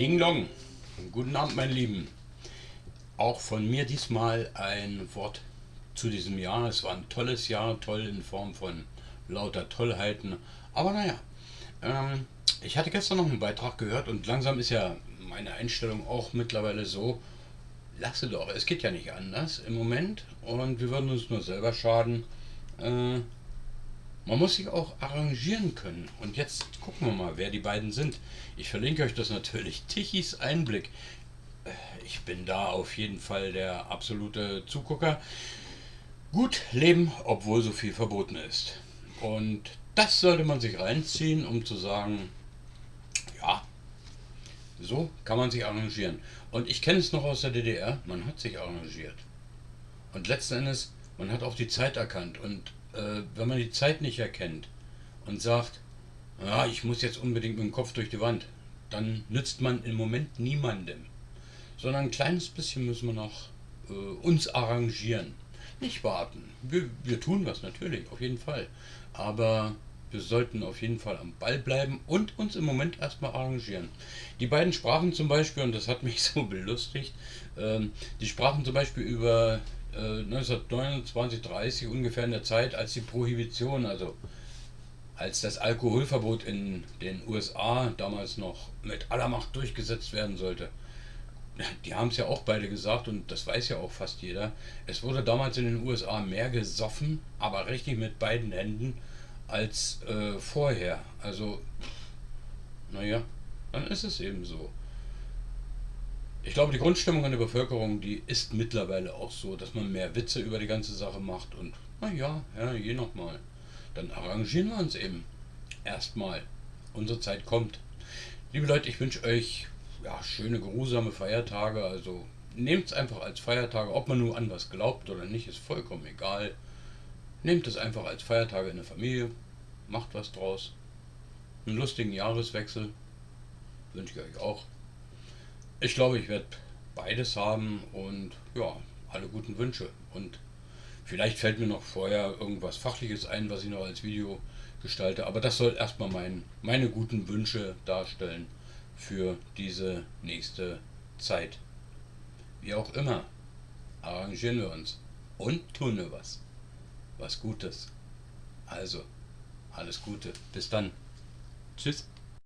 Ling Long. Guten Abend, meine Lieben. Auch von mir diesmal ein Wort zu diesem Jahr. Es war ein tolles Jahr, toll in Form von lauter Tollheiten. Aber naja, ähm, ich hatte gestern noch einen Beitrag gehört und langsam ist ja meine Einstellung auch mittlerweile so, lasse doch, es geht ja nicht anders im Moment und wir würden uns nur selber schaden. Äh, man muss sich auch arrangieren können. Und jetzt gucken wir mal, wer die beiden sind. Ich verlinke euch das natürlich. Tichys Einblick. Äh, ich bin da auf jeden Fall der absolute Zugucker. Gut leben, obwohl so viel verboten ist. Und das sollte man sich reinziehen, um zu sagen, ja, so kann man sich arrangieren. Und ich kenne es noch aus der DDR, man hat sich arrangiert. Und letzten Endes, man hat auch die Zeit erkannt. Und äh, wenn man die Zeit nicht erkennt und sagt, ja, ich muss jetzt unbedingt mit dem Kopf durch die Wand, dann nützt man im Moment niemandem. Sondern ein kleines bisschen müssen wir noch äh, uns arrangieren. Nicht warten. Wir, wir tun was natürlich, auf jeden Fall. Aber wir sollten auf jeden Fall am Ball bleiben und uns im Moment erstmal arrangieren. Die beiden sprachen zum Beispiel, und das hat mich so belustigt, ähm, die sprachen zum Beispiel über 1929, äh, 30 ungefähr in der Zeit, als die Prohibition, also als das Alkoholverbot in den USA damals noch mit aller Macht durchgesetzt werden sollte. Die haben es ja auch beide gesagt und das weiß ja auch fast jeder. Es wurde damals in den USA mehr gesoffen, aber richtig mit beiden Händen, als äh, vorher. Also, naja, dann ist es eben so. Ich glaube, die Grundstimmung in der Bevölkerung, die ist mittlerweile auch so, dass man mehr Witze über die ganze Sache macht und naja, ja, je nochmal. Dann arrangieren wir uns eben. Erstmal. Unsere Zeit kommt. Liebe Leute, ich wünsche euch ja, schöne, geruhsame Feiertage. Also nehmt es einfach als Feiertage. Ob man nur an was glaubt oder nicht, ist vollkommen egal. Nehmt es einfach als Feiertage in der Familie. Macht was draus. Einen lustigen Jahreswechsel wünsche ich euch auch. Ich glaube, ich werde beides haben und ja, alle guten Wünsche. Und vielleicht fällt mir noch vorher irgendwas Fachliches ein, was ich noch als Video gestalte. Aber das soll erstmal mein, meine guten Wünsche darstellen für diese nächste Zeit. Wie auch immer, arrangieren wir uns und tun wir was. Was Gutes. Also, alles Gute. Bis dann. Tschüss.